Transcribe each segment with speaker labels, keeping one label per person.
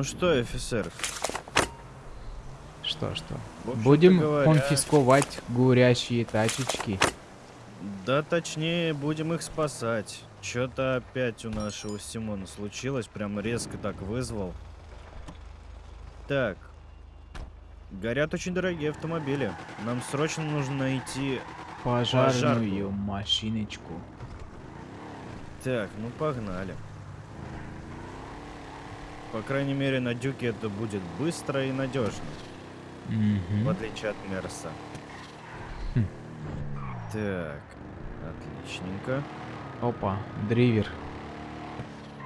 Speaker 1: Ну что, офицер?
Speaker 2: Что, что? Будем
Speaker 1: говоря,
Speaker 2: конфисковать горящие тачечки.
Speaker 1: Да точнее, будем их спасать. Что-то опять у нашего Симона случилось, прям резко так вызвал. Так. Горят очень дорогие автомобили. Нам срочно нужно найти...
Speaker 2: Пожарную
Speaker 1: Пожарку.
Speaker 2: машиночку.
Speaker 1: Так, ну погнали. По крайней мере, на Дюке это будет быстро и надежно.
Speaker 2: Мгм.
Speaker 1: В отличие от Мерса.
Speaker 2: Хм.
Speaker 1: Так, отличненько.
Speaker 2: Опа, дривер.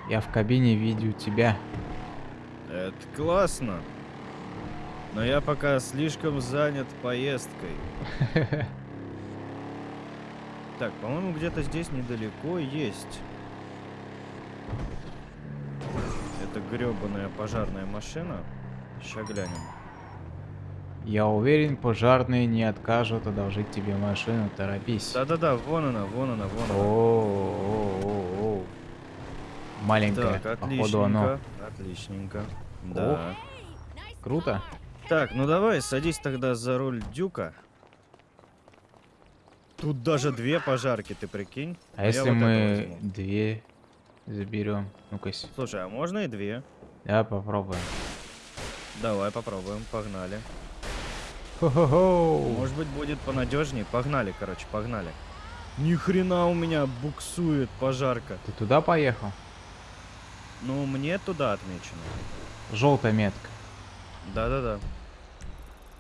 Speaker 2: Я в кабине видел тебя.
Speaker 1: Это классно. Но я пока слишком занят поездкой. Так, по-моему, где-то здесь недалеко есть. Это гребаная пожарная машина. Сейчас глянем.
Speaker 2: Я уверен, пожарные не откажут одолжить тебе машину, торопись.
Speaker 1: Да-да-да, вон она, вон она, вон она.
Speaker 2: О-о-о-о. Маленькая,
Speaker 1: Так,
Speaker 2: походу оно.
Speaker 1: отличненько. Да.
Speaker 2: Круто.
Speaker 1: Так, ну давай, садись тогда за руль Дюка. Тут даже две пожарки, ты прикинь?
Speaker 2: А
Speaker 1: Я
Speaker 2: если
Speaker 1: вот
Speaker 2: мы две заберем? Ну-ка,
Speaker 1: Слушай, а можно и две?
Speaker 2: да, попробуем.
Speaker 1: Давай попробуем, погнали.
Speaker 2: Хо-хо-хо.
Speaker 1: Может быть будет понадежнее? Погнали, короче, погнали. Ни хрена у меня буксует пожарка.
Speaker 2: Ты туда поехал?
Speaker 1: Ну, мне туда отмечено.
Speaker 2: Желтая метка.
Speaker 1: Да-да-да.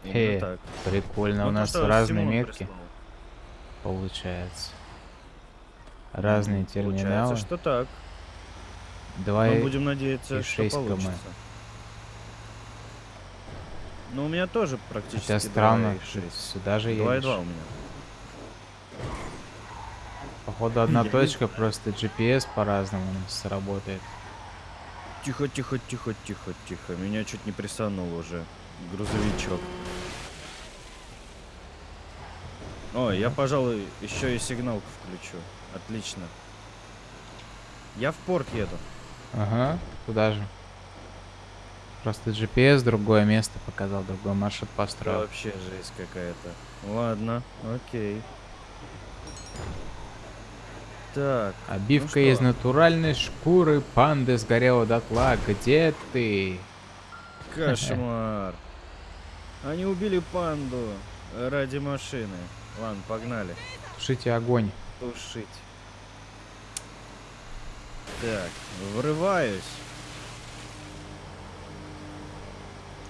Speaker 2: Хе,
Speaker 1: так.
Speaker 2: прикольно.
Speaker 1: Ну,
Speaker 2: У нас
Speaker 1: что
Speaker 2: разные метки,
Speaker 1: прислал.
Speaker 2: получается. Разные терминалы.
Speaker 1: Получается, что так.
Speaker 2: Давай
Speaker 1: Мы будем надеяться,
Speaker 2: и
Speaker 1: что
Speaker 2: 6 км.
Speaker 1: получится. Ну, у меня тоже практически
Speaker 2: Хотя странно,
Speaker 1: 2,6.
Speaker 2: ты сюда же
Speaker 1: 2,2
Speaker 2: едешь.
Speaker 1: у меня.
Speaker 2: Походу одна точка, просто GPS по-разному у нас работает.
Speaker 1: Тихо, тихо, тихо, тихо, тихо. Меня чуть не присанул уже. Грузовичок. О, я, пожалуй, еще и сигналку включу. Отлично. Я в порт еду.
Speaker 2: Ага, туда же. Просто GPS другое место показал, другой маршрут построил.
Speaker 1: вообще жесть какая-то. Ладно, окей. Так,
Speaker 2: Обивка
Speaker 1: ну
Speaker 2: из натуральной шкуры панды сгорела дотла. Где ты?
Speaker 1: кошмар. Они убили панду ради машины. Ладно, погнали.
Speaker 2: Тушите огонь.
Speaker 1: Тушить. Так, врываюсь.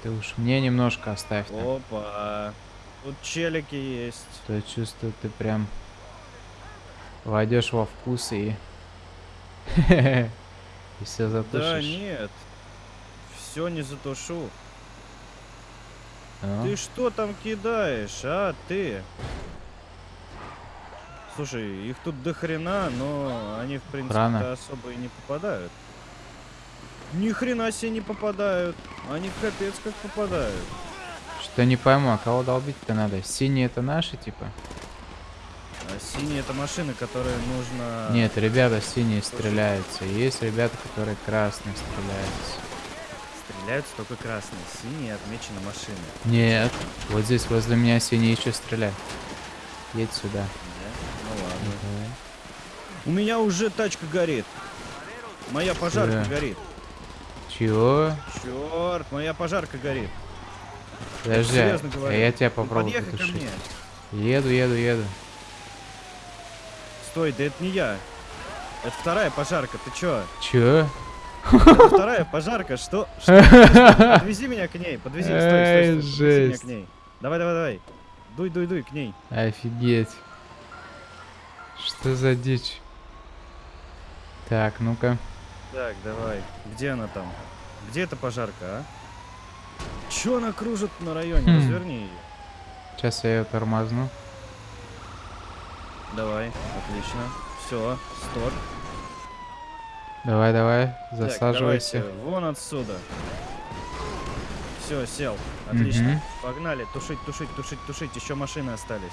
Speaker 2: Ты уж мне немножко оставь. там.
Speaker 1: Опа. Тут челики есть.
Speaker 2: То чувствую, ты прям войдешь во вкус и... И все
Speaker 1: Да
Speaker 2: затушишь.
Speaker 1: нет. Все не затушу.
Speaker 2: А?
Speaker 1: Ты что там кидаешь, а ты? Слушай, их тут до хрена, но они в принципе особо и не попадают. Ни хрена себе не попадают. Они капец как попадают.
Speaker 2: Что не пойму, а кого долбить-то надо? Синие это наши, типа?
Speaker 1: А синие это машины, которые нужно...
Speaker 2: Нет, ребята синие стреляются. Есть ребята, которые красные стреляются.
Speaker 1: Стреляются только красные. Синие отмечены машины.
Speaker 2: Нет, вот здесь возле меня синие еще стреляют. Едь сюда.
Speaker 1: Да? Ну. У меня уже тачка горит. Моя пожарка
Speaker 2: Чё?
Speaker 1: горит.
Speaker 2: Чего?
Speaker 1: Черт, моя пожарка горит.
Speaker 2: Подожди,
Speaker 1: серьезно
Speaker 2: а я тебя
Speaker 1: Ну,
Speaker 2: попробую
Speaker 1: ко
Speaker 2: потушить. Еду, еду, еду.
Speaker 1: Стой, да это не я. Это вторая пожарка, ты чё?
Speaker 2: Чё?
Speaker 1: Это вторая пожарка, что? Что? Подвези меня к ней, подвези, стой, стой, стой, подвези меня к ней. Давай, давай, давай. Дуй, дуй, дуй к ней.
Speaker 2: Офигеть. Что за дичь? Так, ну-ка.
Speaker 1: Так, давай. Где она там? Где эта пожарка, а? Чё она кружит на районе?
Speaker 2: Хм.
Speaker 1: Разверни ее.
Speaker 2: Сейчас я ее тормозну.
Speaker 1: Давай, отлично. Все, стоп.
Speaker 2: Давай, давай,
Speaker 1: Так,
Speaker 2: засаживайся.
Speaker 1: давайте, вон отсюда. Все, сел. Отлично.
Speaker 2: Мгм.
Speaker 1: Погнали, тушить, тушить, тушить, тушить. Еще машины остались.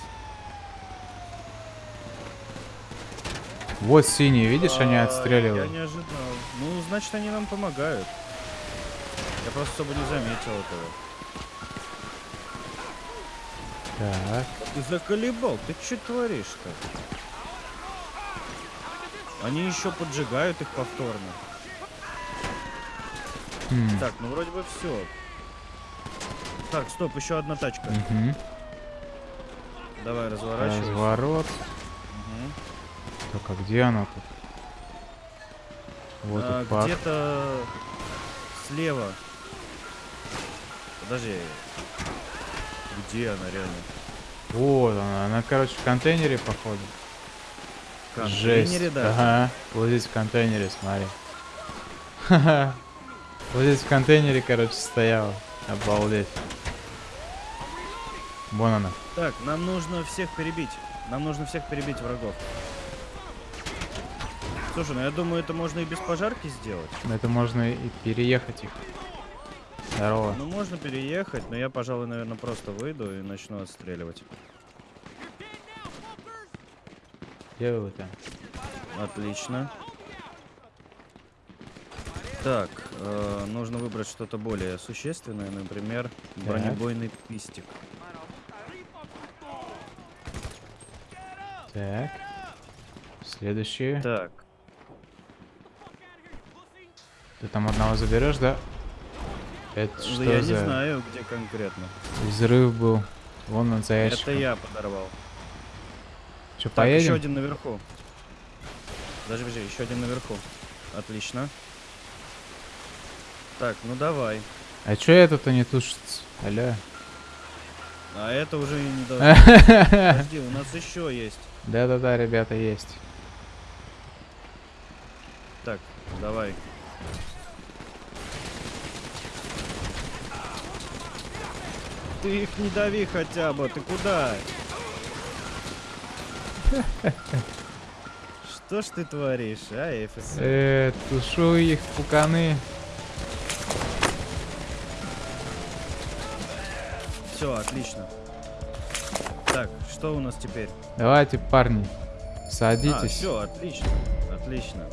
Speaker 2: Вот синие, видишь, они
Speaker 1: А,
Speaker 2: отстреливают.
Speaker 1: Я не ожидал. Ну, значит, они нам помогают. Я просто особо не заметил этого.
Speaker 2: Так.
Speaker 1: Ты заколебал, ты что творишь-то? Они еще поджигают их повторно.
Speaker 2: Хм.
Speaker 1: Так, ну вроде бы все. Так, стоп, еще одна тачка.
Speaker 2: Мгм.
Speaker 1: Давай, разворачивайся.
Speaker 2: Разворот.
Speaker 1: Мгм.
Speaker 2: Только где она тут? Вот
Speaker 1: А,
Speaker 2: пак.
Speaker 1: Где-то слева. Подожди. Где она реально?
Speaker 2: Вот она. Она, короче, в контейнере, походу.
Speaker 1: В контейнере,
Speaker 2: Жесть.
Speaker 1: да.
Speaker 2: Ага. Вот здесь в контейнере, смотри. Ха-ха. Вот здесь в контейнере, короче, стояла. Обалдеть. Вон она.
Speaker 1: Так, нам нужно всех перебить. Нам нужно всех перебить врагов. Слушай, ну я думаю, это можно и без пожарки сделать.
Speaker 2: Но Это можно и переехать их. Здорово.
Speaker 1: Ну, можно переехать, но я, пожалуй, наверное, просто выйду и начну отстреливать.
Speaker 2: Где вы там?
Speaker 1: Отлично. Так, э, нужно выбрать что-то более существенное, например, бронебойный пистик.
Speaker 2: Так. Следующие.
Speaker 1: Так,
Speaker 2: Ты там одного заберешь, да? Это
Speaker 1: ну,
Speaker 2: что
Speaker 1: я
Speaker 2: за
Speaker 1: не знаю, где конкретно.
Speaker 2: взрыв был? Вон он за
Speaker 1: Это
Speaker 2: ящиком.
Speaker 1: я подорвал.
Speaker 2: Че,
Speaker 1: Так, еще
Speaker 2: поедем?
Speaker 1: один наверху. Подожди, подожди, еще один наверху. Отлично. Так, ну давай.
Speaker 2: А чё это-то не тушится? Алло.
Speaker 1: А это уже не должно. Подожди, у нас еще есть.
Speaker 2: Да-да-да, ребята, есть.
Speaker 1: Так, давай. Ты их не дави хотя бы, ты куда? Что ж ты творишь, а, Эфес?
Speaker 2: Э, тушу их, пуканы.
Speaker 1: Все, отлично. Так, что у нас теперь?
Speaker 2: Давайте, парни,
Speaker 1: А,
Speaker 2: садитесь.
Speaker 1: все, отлично, отлично.